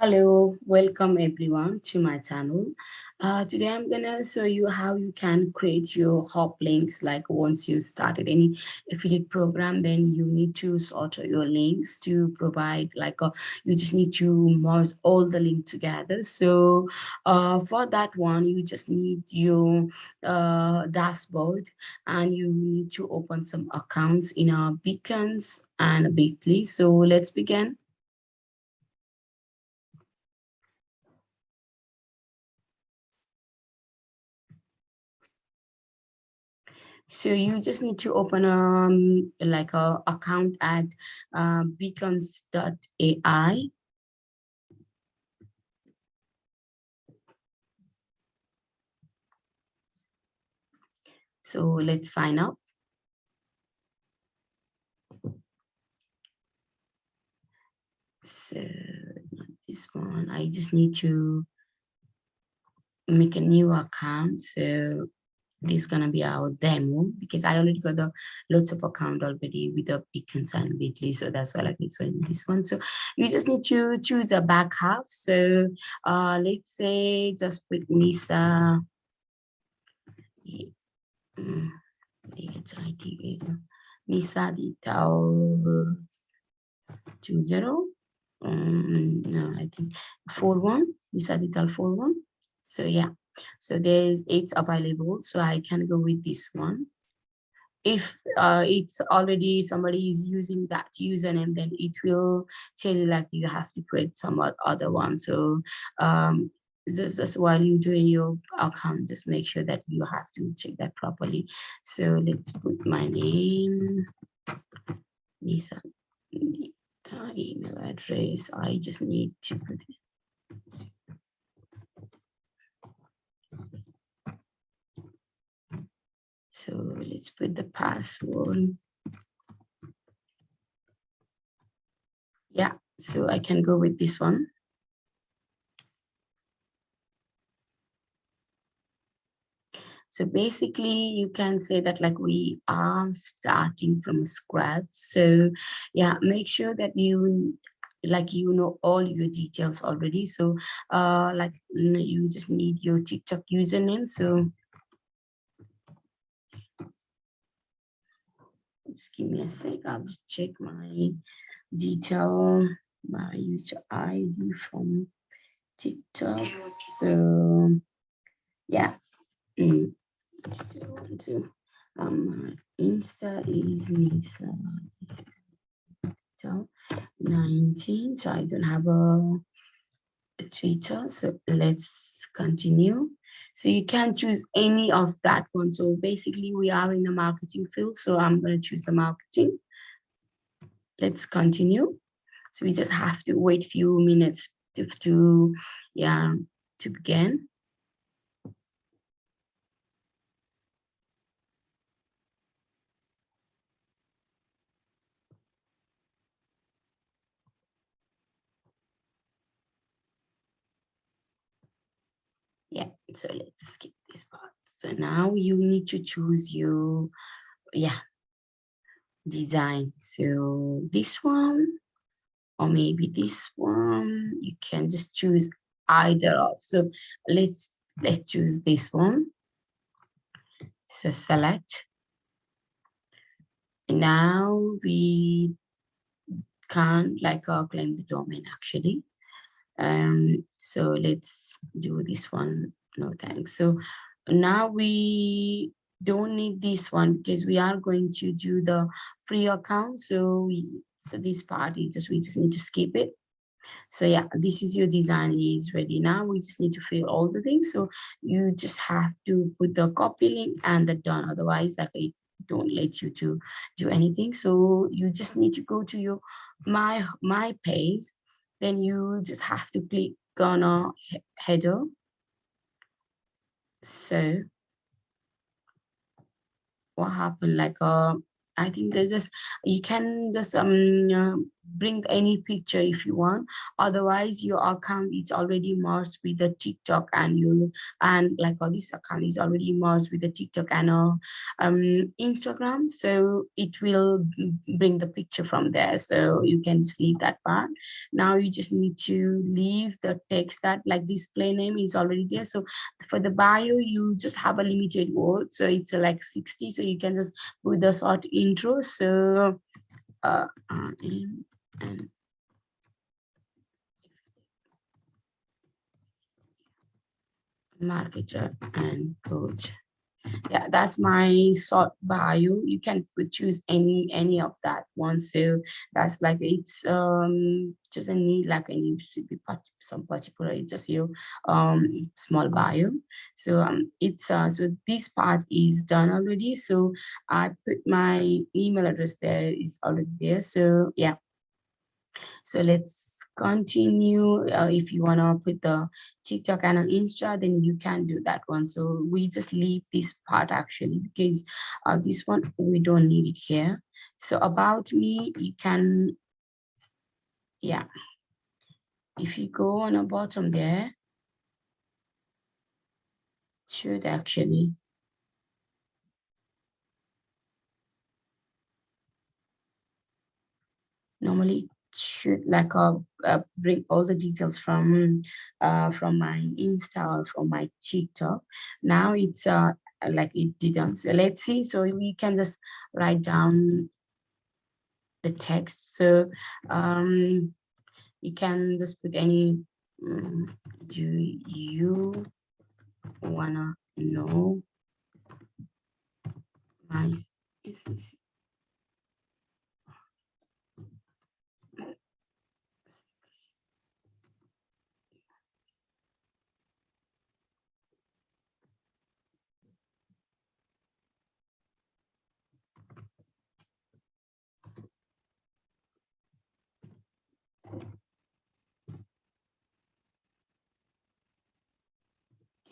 Hello, welcome everyone to my channel. Uh, today I'm gonna show you how you can create your hop links. Like once you started any affiliate program, then you need to sort your links to provide like a, uh, you just need to merge all the link together. So uh, for that one, you just need your uh, dashboard and you need to open some accounts in our beacons and Bitly. So let's begin. So you just need to open um like a account at uh, beacons.ai. So let's sign up. So this one, I just need to make a new account. So this is gonna be our demo because I already got the lots of account already with the beacons and Bitly, so that's why I like this one. This one, so you just need to choose a back half. So uh, let's say just put Nisa. Nisa details two zero. Um, no, I think four one. Nisa detail four one. So yeah. So there's eight available. So I can go with this one. If uh, it's already somebody is using that username, then it will tell you like you have to create some other one. So um, just, just while you're doing your account, just make sure that you have to check that properly. So let's put my name, Lisa, email address. I just need to put it. So let's put the password. Yeah, so I can go with this one. So basically you can say that like we are starting from scratch. So yeah, make sure that you like you know all your details already. So uh like you just need your TikTok username. So just give me a sec. I'll just check my detail, my user ID from TikTok. So yeah. Mm. Um, Insta is Nisa 19. So I don't have a, a Twitter. So let's continue. So you can choose any of that one. So basically we are in the marketing field. So I'm going to choose the marketing. Let's continue. So we just have to wait a few minutes to, to yeah, to begin. yeah so let's skip this part. So now you need to choose your yeah design. So this one or maybe this one you can just choose either of. So let's let's choose this one. So select. Now we can't like uh, claim the domain actually. Um so let's do this one no thanks. So now we don't need this one because we are going to do the free account. So we so this part we just we just need to skip it. So yeah this is your design is ready. Now we just need to fill all the things. So you just have to put the copy link and the done. Otherwise like it don't let you to do anything. So you just need to go to your my my page. Then you just have to click on a header. So what happened? Like, uh, I think there's just, you can just um bring any picture if you want. Otherwise your account is already merged with the tiktok and you and like all this account is already merged with the tiktok and uh, um instagram. So it will bring the picture from there. So you can just leave that part. Now you just need to leave the text that like display name is already there. So for the bio you just have a limited word. So it's uh, like 60 so you can just put the short intro. So uh, uh and marketer and coach yeah that's my short bio. You can choose any any of that one. So that's like it's um doesn't need like any to be part, some particular it's just your um small bio. So um it's uh so this part is done already. So i put my email address there is already there. So yeah so let's continue. Uh, if you want to put the TikTok and an Insta, then you can do that one. So we just leave this part actually because uh, this one, we don't need it here. So about me, you can, yeah. If you go on the bottom there, should actually normally should like uh, uh, bring all the details from uh, from my Insta or from my TikTok. Now it's uh, like it didn't. So let's see. So we can just write down the text. So um, you can just put any. Um, do you wanna know my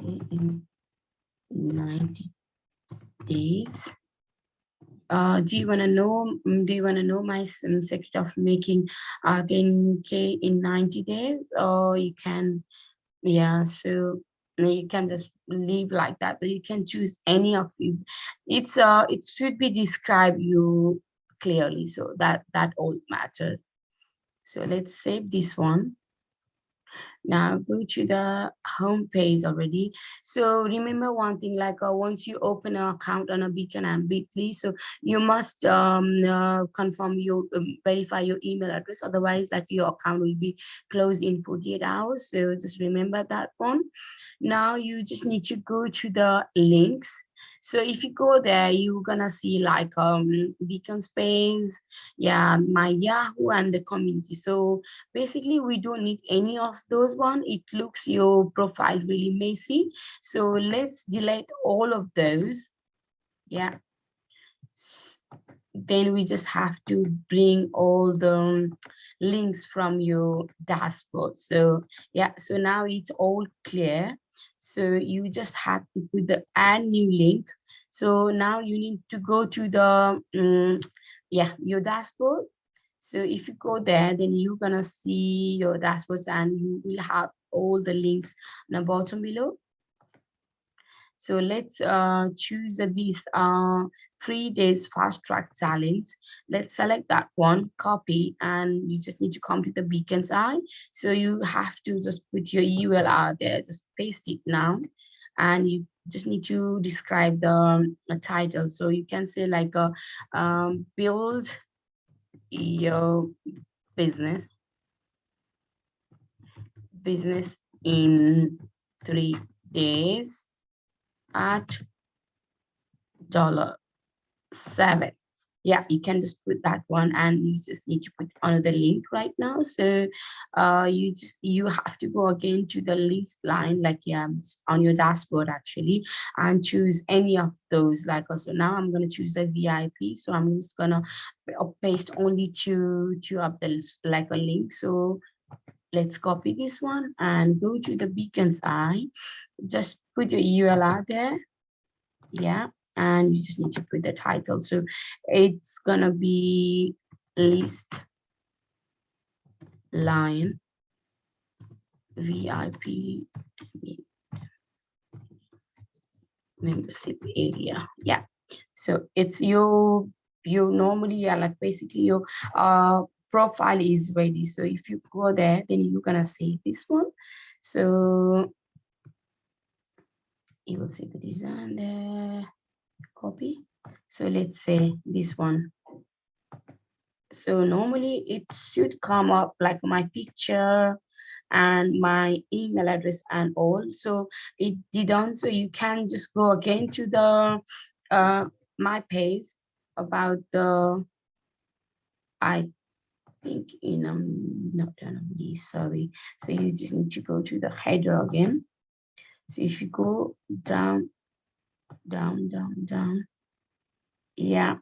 in 90 days. Uh, do you want to know, mm, do you want to know my secret of making uh, 10K in 90 days? Or you can, yeah, so you can just leave like that. You can choose any of it. It's, uh, it should be described you clearly. So that, that all matter So let's save this one. Now go to the home page already. So remember one thing, like uh, once you open an account on a Beacon and Bitly, so you must um, uh, confirm your, um, verify your email address. Otherwise, like your account will be closed in 48 hours. So just remember that one. Now you just need to go to the links so if you go there, you're gonna see like um beacon space, yeah, my Yahoo and the community. So basically we don't need any of those one. It looks your profile really messy. So let's delete all of those. Yeah. Then we just have to bring all the links from your dashboard. So yeah, so now it's all clear. So you just have to put the add new link. So now you need to go to the, um, yeah, your dashboard. So if you go there, then you're gonna see your dashboards and you will have all the links on the bottom below. So let's uh, choose this uh, three days fast track challenge. Let's select that one, copy, and you just need to come to the beacons.ai. So you have to just put your URL there, just paste it now. And you just need to describe the um, title. So you can say like uh, um, build your business, business in three days at dollar seven. Yeah you can just put that one and you just need to put another link right now. So uh you just you have to go again to the list line like yeah on your dashboard actually and choose any of those like also now i'm going to choose the vip so i'm just gonna paste only two two of the like a link. So let's copy this one and go to the beacons.ai just put your url there yeah and you just need to put the title. So it's gonna be list line VIP membership area. Yeah. So it's your you normally are like basically your uh profile is ready. So if you go there, then you're gonna see this one. So you will see the design there, copy. So let's say this one. So normally it should come up like my picture and my email address and all. So it didn't. So you can just go again to the uh, my page about the I think in um not anomaly, sorry. So you just need to go to the header again. So if you go down, down, down, down, yeah.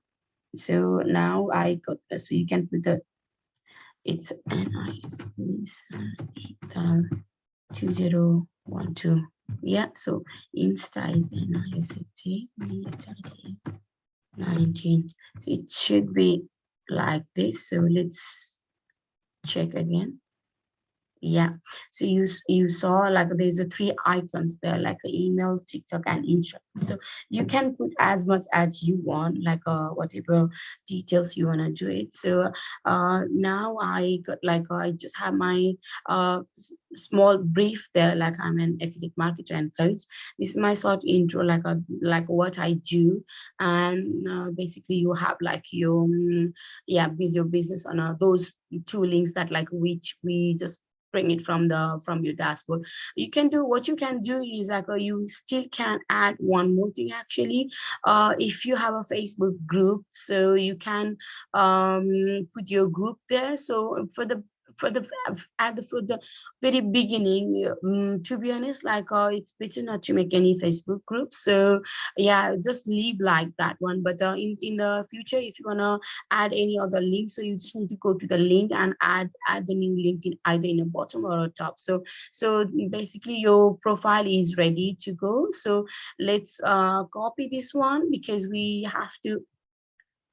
So now I got so you can put the it's NIS 2012. Yeah, so Insta is NIST 19. So it should be like this. So let's check again yeah. So you you saw like there's a three icons there like emails tiktok and instagram. So you can put as much as you want like uh whatever details you want to do it. So uh now i got like i just have my uh small brief there like i'm an affiliate marketer and coach. This is my short intro like a uh, like what i do. And uh, basically you have like your um, yeah build your business on uh, those two links that like which we just bring it from the from your dashboard. You can do what you can do is like uh, you still can add one more thing actually. Uh, if you have a facebook group so you can um, put your group there. So for the for the at the for the very beginning um, to be honest like uh, it's better not to make any facebook groups so yeah just leave like that one. But uh, in in the future if you want to add any other link so you just need to go to the link and add add the new link in either in the bottom or a top. So so basically your profile is ready to go. So let's uh copy this one because we have to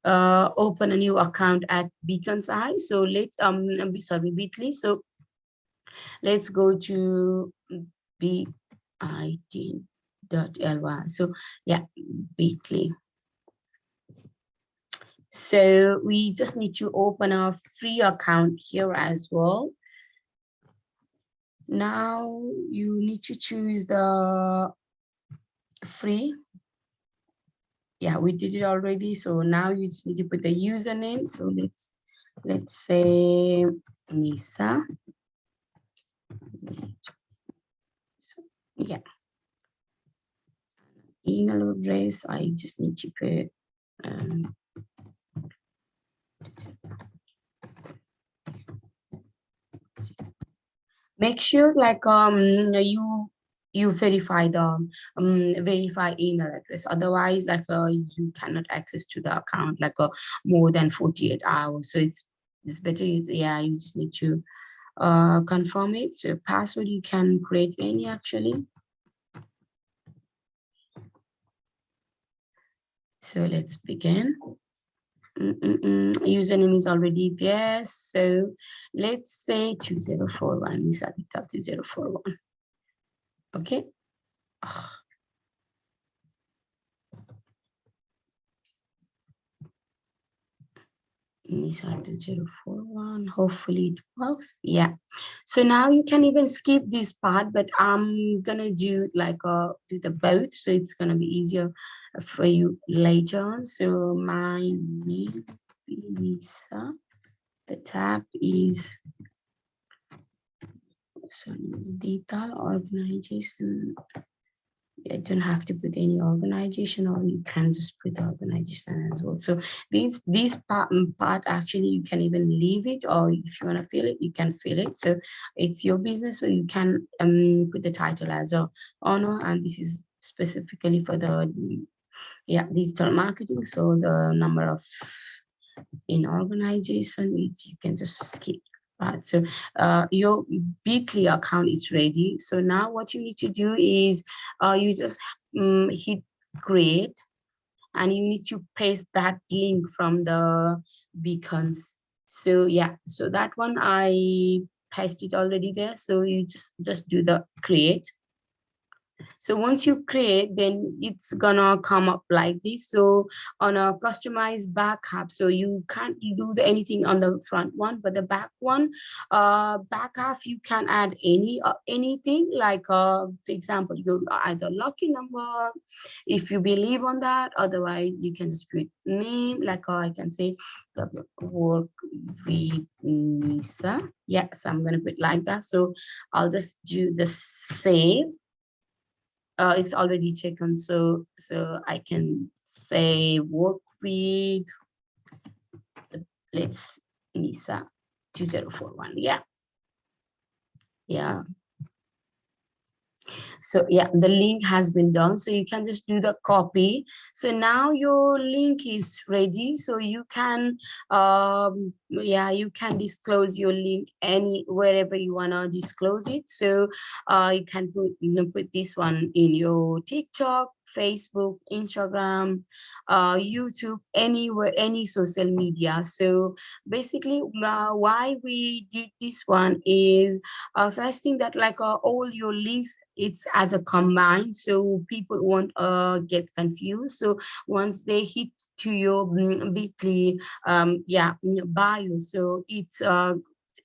uh, open a new account at Beacons.ai. So let's um sorry Bitly. So let's go to bit.ly. So yeah, Bitly. So we just need to open a free account here as well. Now you need to choose the free yeah, we did it already. So now you just need to put the username. So let's let's say Nisa. So, yeah. Email address, I just need to put um, make sure like um you you verify the um, verify email address. Otherwise like uh, you cannot access to the account like uh, more than 48 hours. So it's it's better yeah you just need to uh, confirm it. So password you can create any actually. So let's begin. Mm -mm -mm. username is already there. So let's say 2041 is at the 2041 Okay. Nissan 2041 hopefully it works. Yeah. So now you can even skip this part but i'm gonna do like uh do the both. So it's gonna be easier for you later on. So my name is Lisa. The tab is so detail organization. You don't have to put any organization or you can just put organization as well. So these these part, mm, part actually you can even leave it or if you want to fill it you can fill it. So it's your business so you can um, put the title as a owner and this is specifically for the yeah digital marketing. So the number of in organization you can just skip So uh, your Bitly account is ready. So now what you need to do is uh, you just um, hit create and you need to paste that link from the beacons. So yeah so that one i pasted already there. So you just just do the create so once you create, then it's gonna come up like this. So on a customized back half, so you can't do anything on the front one, but the back one, uh, back half, you can add any uh, anything like, uh, for example, you either lucky number, if you believe on that. Otherwise, you can just put name, like uh, I can say work with Nisa. Yeah, so I'm gonna put like that. So I'll just do the save uh, it's already taken. So, so I can say work with, let's NISA 2041. Yeah. Yeah so yeah the link has been done so you can just do the copy so now your link is ready so you can um yeah you can disclose your link any wherever you want to disclose it so uh you can put you know put this one in your tiktok Facebook, Instagram, uh, YouTube, anywhere, any social media. So basically, uh, why we did this one is uh, first thing that like uh, all your links, it's as a combine, so people won't uh, get confused. So once they hit to your mm, Bitly, um, yeah, bio, so it's uh,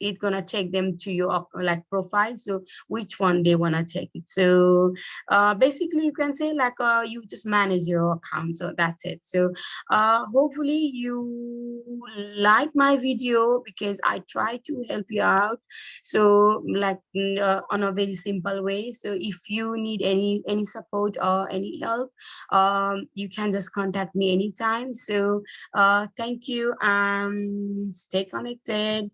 it's gonna take them to your like profile. So which one they want to take it? So uh, basically you can say like uh, you just manage your account. So that's it. So uh, hopefully you like my video because I try to help you out. So like uh, on a very simple way. So if you need any any support or any help um, you can just contact me anytime. So uh, thank you and stay connected